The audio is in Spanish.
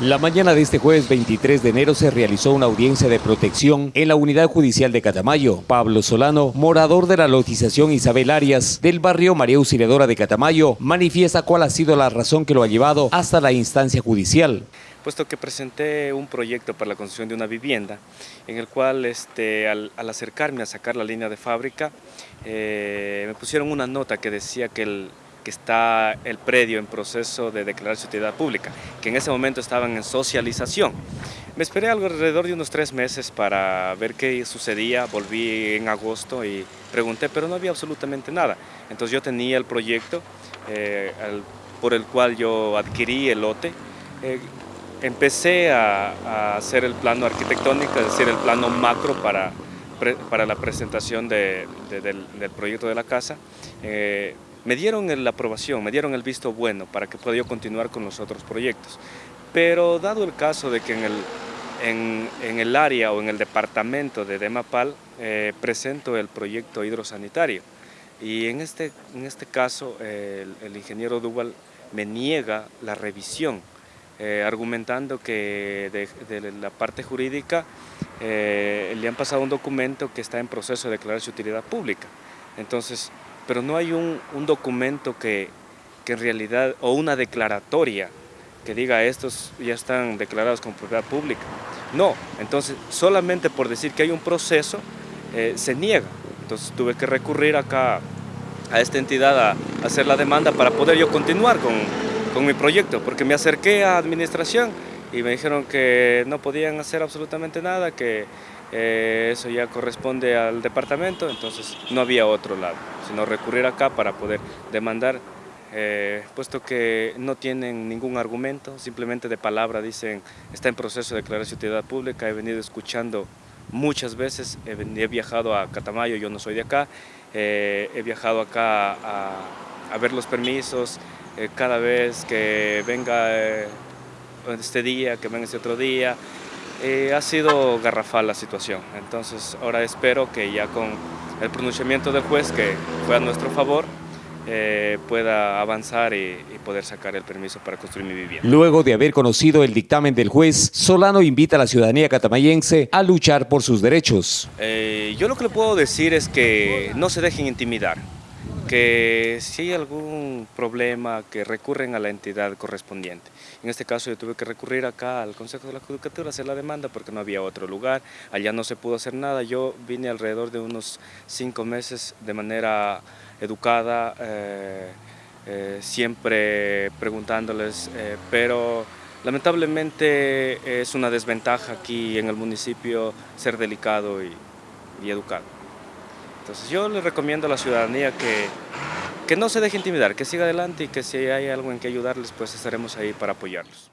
La mañana de este jueves 23 de enero se realizó una audiencia de protección en la Unidad Judicial de Catamayo. Pablo Solano, morador de la lotización Isabel Arias del barrio María Auxiliadora de Catamayo, manifiesta cuál ha sido la razón que lo ha llevado hasta la instancia judicial. Puesto que presenté un proyecto para la construcción de una vivienda, en el cual este, al, acercarme a sacar la línea de fábrica, eh, me pusieron una nota que decía que el que está el predio en proceso de declarar su utilidad pública, que en ese momento estaban en socialización. Me esperé alrededor de unos tres meses para ver qué sucedía, volví en agosto y pregunté, pero no había absolutamente nada. Entonces yo tenía el proyecto eh, por el cual yo adquirí el lote, eh, empecé a, hacer el plano arquitectónico, es decir, el plano macro para, para la presentación del, proyecto de la casa. Eh, me dieron la aprobación, me dieron el visto bueno para que pueda continuar con los otros proyectos. Pero dado el caso de que en el, en, el área o en el departamento de Demapal eh, presento el proyecto hidrosanitario y en este, en este caso el, ingeniero Duval me niega la revisión eh, argumentando que de, la parte jurídica eh, le han pasado un documento que está en proceso de declarar su utilidad pública. Entonces, pero no hay un, documento que, en realidad, o una declaratoria que diga estos ya están declarados como propiedad pública. No, entonces solamente por decir que hay un proceso eh, se niega. Entonces tuve que recurrir acá a esta entidad a, hacer la demanda para poder yo continuar con, con mi proyecto, porque me acerqué a administración y me dijeron que no podían hacer absolutamente nada, que eh, eso ya corresponde al departamento, entonces no había otro lado, sino recurrir acá para poder demandar, eh, puesto que no tienen ningún argumento, simplemente de palabra dicen, está en proceso de declarar utilidad pública, he venido escuchando muchas veces, he, viajado a Catamayo, yo no soy de acá, eh, he viajado acá a, ver los permisos, cada vez que venga este día, que venga este otro día, eh, ha sido garrafal la situación, entonces ahora espero que ya con el pronunciamiento del juez, que fue a nuestro favor, eh, pueda avanzar y, poder sacar el permiso para construir mi vivienda. Luego de haber conocido el dictamen del juez, Solano invita a la ciudadanía catamayense a luchar por sus derechos. Eh, yo lo que le puedo decir es que no se dejen intimidar, que si hay algún problema que recurren a la entidad correspondiente. En este caso yo tuve que recurrir acá al Consejo de la Judicatura a hacer la demanda porque no había otro lugar, allá no se pudo hacer nada, yo vine alrededor de unos cinco meses de manera educada, eh, eh, siempre preguntándoles, eh, pero lamentablemente es una desventaja aquí en el municipio ser delicado y educado. Entonces yo le recomiendo a la ciudadanía que, que no se deje intimidar, que siga adelante y que si hay algo en que ayudarles, pues estaremos ahí para apoyarlos.